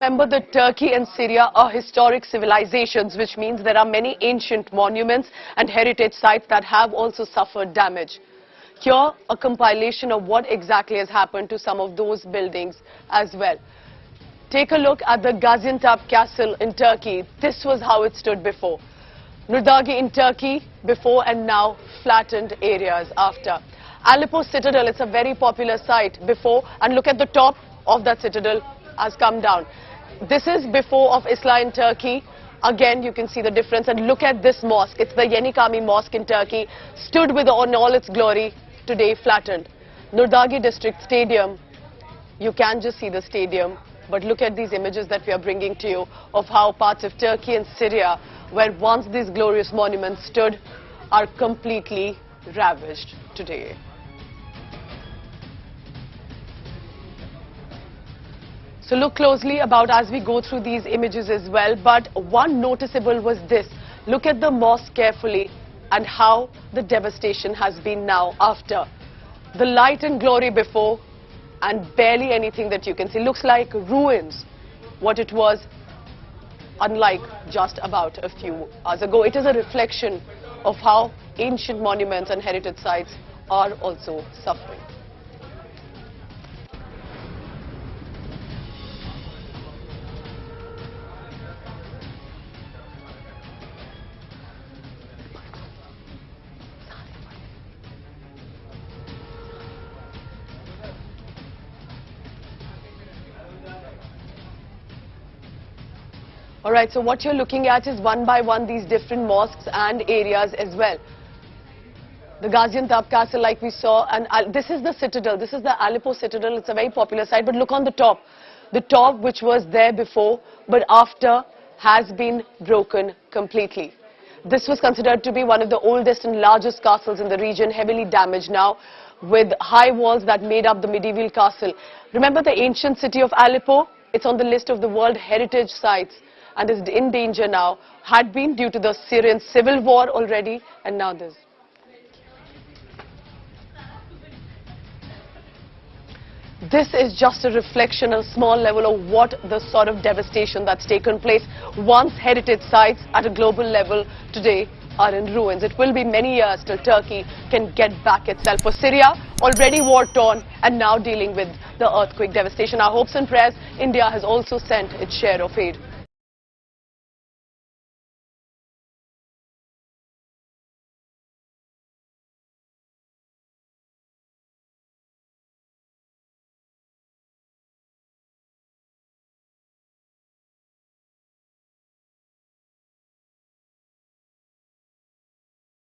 Remember that Turkey and Syria are historic civilizations, which means there are many ancient monuments and heritage sites that have also suffered damage. Here, a compilation of what exactly has happened to some of those buildings as well. Take a look at the Gaziantep Castle in Turkey. This was how it stood before. Nurdagi in Turkey, before and now flattened areas after. Aleppo Citadel, it's a very popular site before and look at the top of that citadel has come down. This is before of Islah in Turkey. Again, you can see the difference. And look at this mosque. It's the Yeni Cami Mosque in Turkey. Stood with on all its glory, today flattened. Nurdagi District Stadium. You can just see the stadium. But look at these images that we are bringing to you of how parts of Turkey and Syria, where once these glorious monuments stood, are completely ravaged today. So look closely about as we go through these images as well. But one noticeable was this. Look at the mosque carefully and how the devastation has been now after. The light and glory before and barely anything that you can see. Looks like ruins, what it was unlike just about a few hours ago. It is a reflection of how ancient monuments and heritage sites are also suffering. All right, so what you're looking at is one by one these different mosques and areas as well. The Gaziantep Castle, like we saw, and this is the citadel. This is the Aleppo citadel. It's a very popular site, but look on the top. The top, which was there before, but after, has been broken completely. This was considered to be one of the oldest and largest castles in the region, heavily damaged now, with high walls that made up the medieval castle. Remember the ancient city of Aleppo? It's on the list of the World Heritage Sites and is in danger now, had been due to the Syrian civil war already, and now this. This is just a reflection, a small level of what the sort of devastation that's taken place. Once heritage sites at a global level today are in ruins. It will be many years till Turkey can get back itself. For Syria, already war-torn and now dealing with the earthquake devastation. Our hopes and prayers, India has also sent its share of aid.